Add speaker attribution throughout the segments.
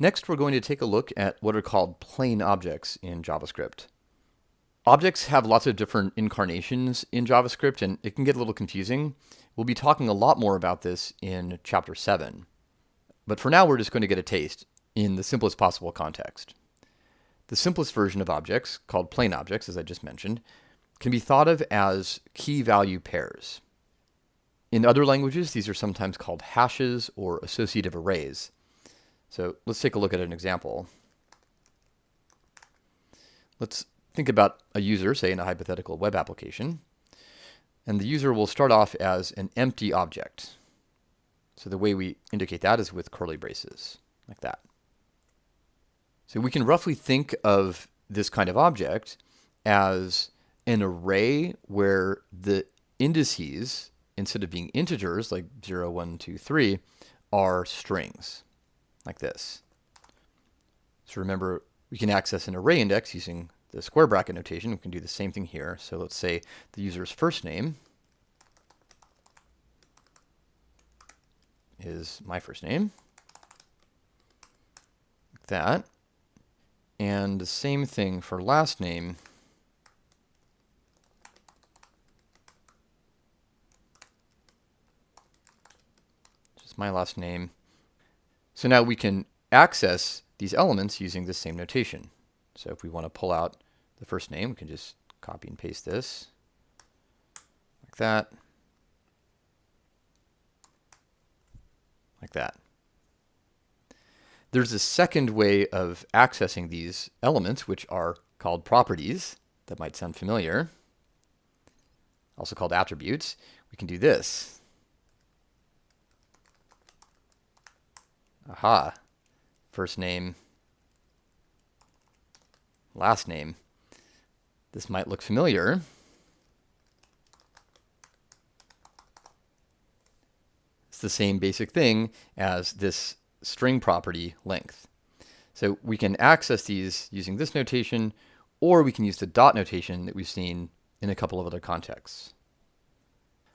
Speaker 1: Next, we're going to take a look at what are called plain objects in JavaScript. Objects have lots of different incarnations in JavaScript, and it can get a little confusing. We'll be talking a lot more about this in Chapter 7. But for now, we're just going to get a taste in the simplest possible context. The simplest version of objects, called plain objects, as I just mentioned, can be thought of as key-value pairs. In other languages, these are sometimes called hashes or associative arrays. So let's take a look at an example. Let's think about a user, say in a hypothetical web application, and the user will start off as an empty object. So the way we indicate that is with curly braces, like that. So we can roughly think of this kind of object as an array where the indices, instead of being integers like 0, 1, 2, 3, are strings like this. So remember, we can access an array index using the square bracket notation. We can do the same thing here. So let's say the user's first name is my first name. Like that. And the same thing for last name. Just my last name. So now we can access these elements using the same notation. So if we want to pull out the first name, we can just copy and paste this like that, like that. There's a second way of accessing these elements, which are called properties. That might sound familiar. Also called attributes. We can do this. Aha. First name. Last name. This might look familiar. It's the same basic thing as this string property length. So we can access these using this notation, or we can use the dot notation that we've seen in a couple of other contexts.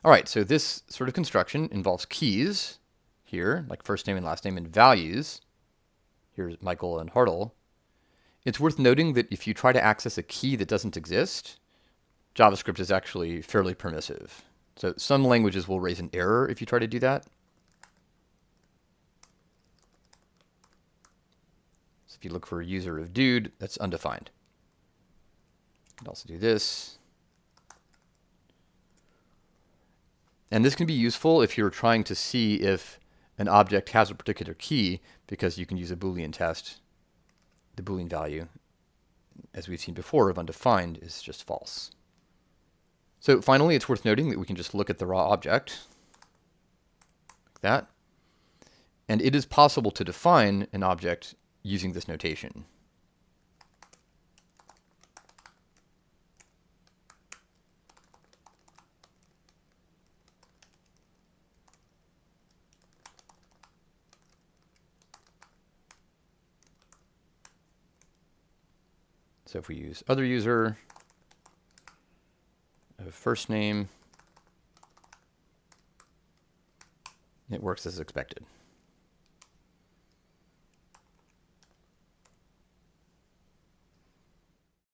Speaker 1: All right, so this sort of construction involves keys, here, like first name and last name and values, here's Michael and Hartl, it's worth noting that if you try to access a key that doesn't exist, JavaScript is actually fairly permissive. So some languages will raise an error if you try to do that. So if you look for a user of dude, that's undefined. You can also do this. And this can be useful if you're trying to see if an object has a particular key because you can use a Boolean test. The Boolean value, as we've seen before, of undefined is just false. So finally, it's worth noting that we can just look at the raw object, like that. And it is possible to define an object using this notation. So if we use other user, uh, first name, it works as expected.